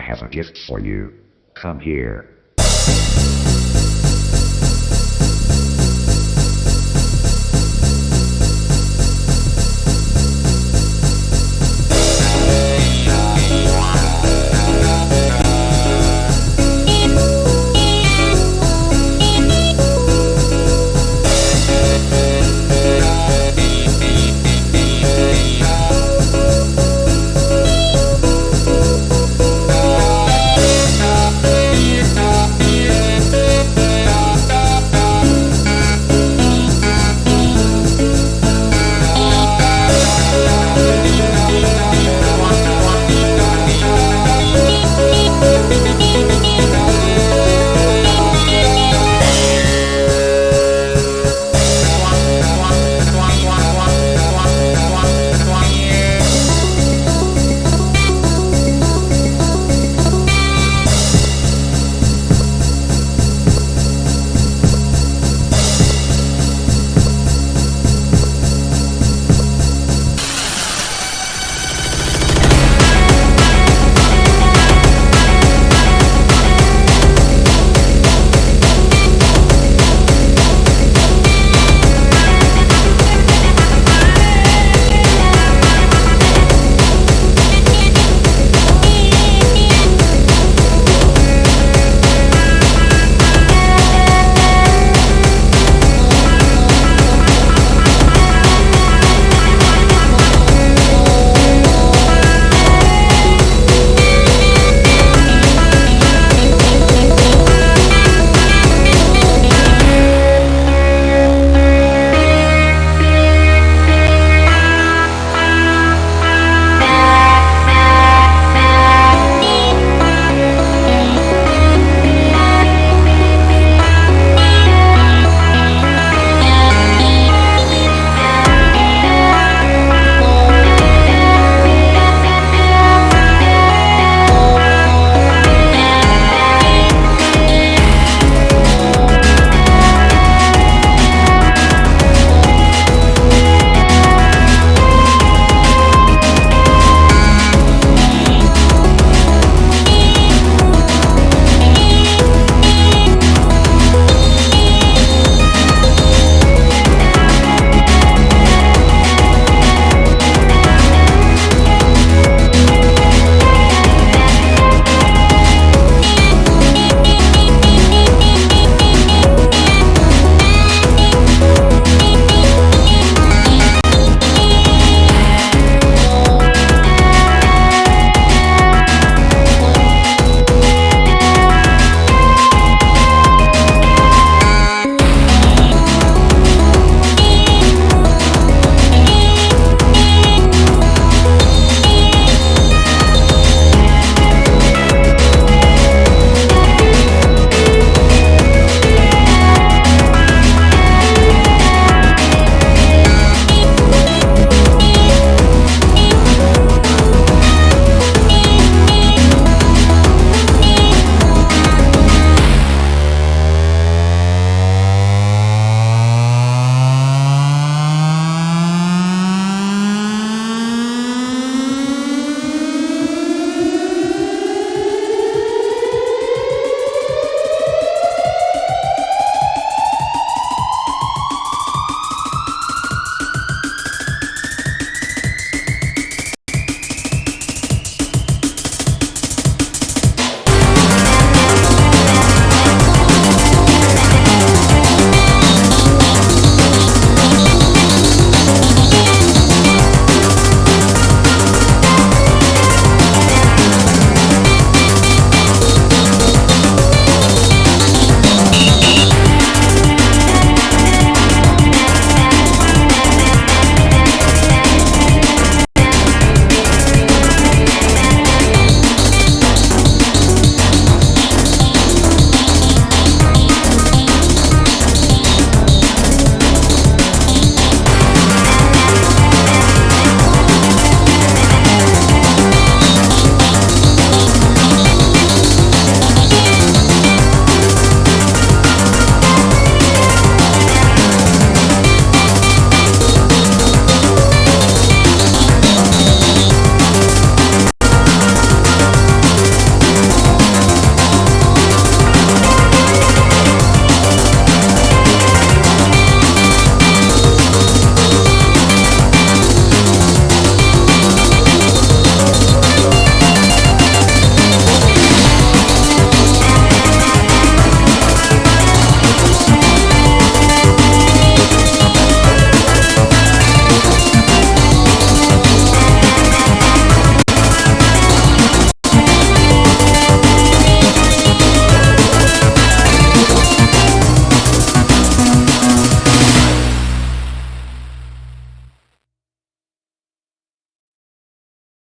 I have a gift for you. Come here.